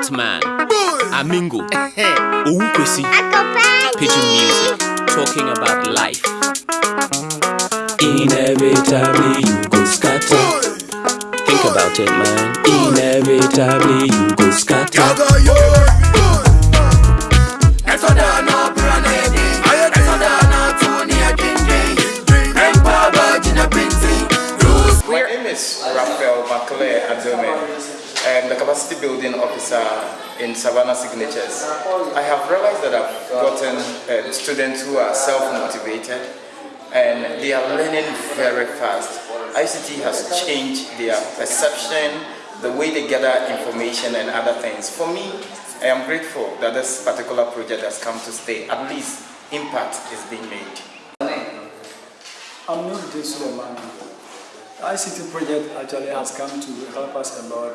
Batman, Amingo, Oukwesi, Pigeon Music, talking about life. Inevitably you go scatter. Think about it, man. Inevitably you go scatter. Capacity building officer in Savannah Signatures. I have realized that I've gotten uh, students who are self-motivated and they are learning very fast. ICT has changed their perception, the way they gather information and other things. For me, I am grateful that this particular project has come to stay. At least impact is being made. I'm Nuruddin Suleiman. The ICT project actually has come to help us a lot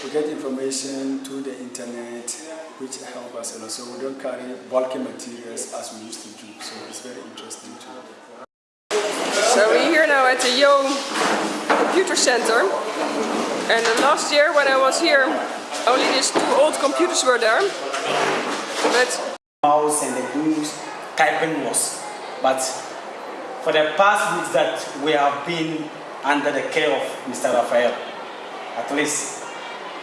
to get information through the internet, which help us a lot. So we don't carry bulky materials as we used to do. So it's very interesting too. So we're here now at the Yo Computer Center. And last year when I was here, only these two old computers were there. But mouse and the blues typing was. But for the past weeks that we have been under the care of Mr. Raphael, at least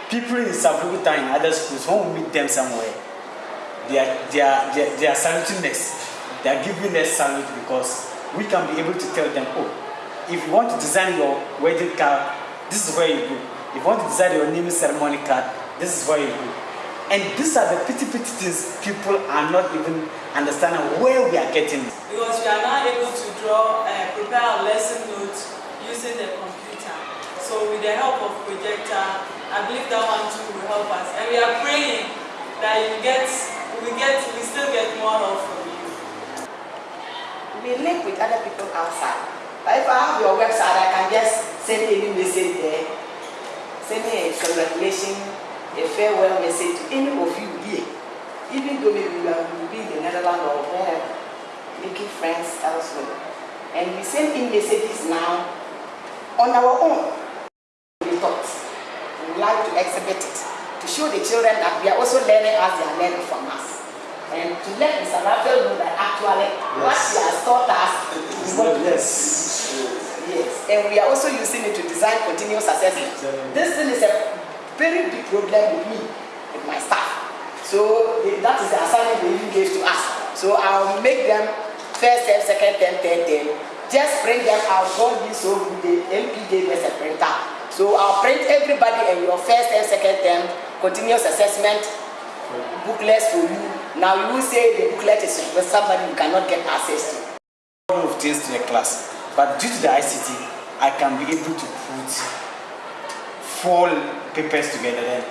people in Sabukuta and other schools, when we meet them somewhere, they are, they are, they are, they are saluting us. They are giving us salute because we can be able to tell them, oh, if you want to design your wedding card, this is where you go. If you want to design your naming ceremony card, this is where you go. And these are the petty petty things people are not even understanding where we are getting. because we are now able to draw, uh, prepare our lesson notes using the computer. So with the help of projector, I believe that one too will help us. And we are praying that you get, we get, we still get more help from you. we link with other people outside. But if I have your website, I can just send any message there, send me a congratulation, a farewell message to any of you here. Even though maybe you are be in the Netherlands or wherever, making friends elsewhere. And we send in messages now on our own. Like to exhibit it to show the children that we are also learning as they are learning from us. And to let Mr. Raphael know that actually what he has taught us is what Yes. Yes, and we are also using it to design continuous assessment. This thing is a very big problem with me, with my staff. So that is the assignment they even gave to us. So I'll make them first term, second term, third term. Just print them out. God be so good. The MP gave us a printer. So I'll print everybody and your first term, second term, continuous assessment booklets for you. Now you will say the booklet is with somebody you cannot get access to. lot of things to the class. But due to the ICT, I can be able to put four papers together then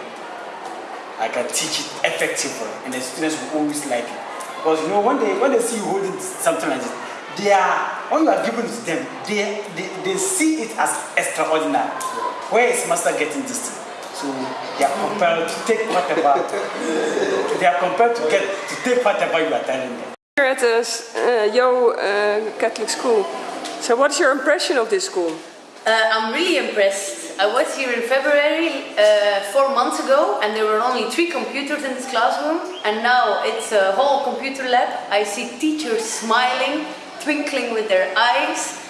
I can teach it effectively and the students will always like it. Because you know when they when they see you holding something like this, they are when you are giving it to them, they, they, they see it as extraordinary. Where is master getting this thing? So they are compelled to take whatever they are compelled to get to take whatever you are telling them. here at the uh, Yo uh, Catholic School. So what's your impression of this school? Uh, I'm really impressed. I was here in February uh, four months ago and there were only three computers in this classroom and now it's a whole computer lab. I see teachers smiling, twinkling with their eyes.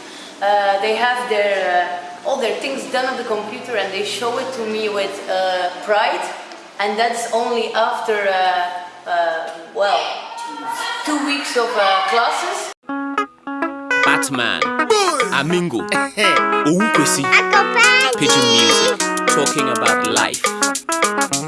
Uh, they have their, uh, all their things done on the computer and they show it to me with uh, pride. And that's only after, uh, uh, well, two weeks of uh, classes. Batman, Amingo, Oukwesi, Pigeon Music, talking about life.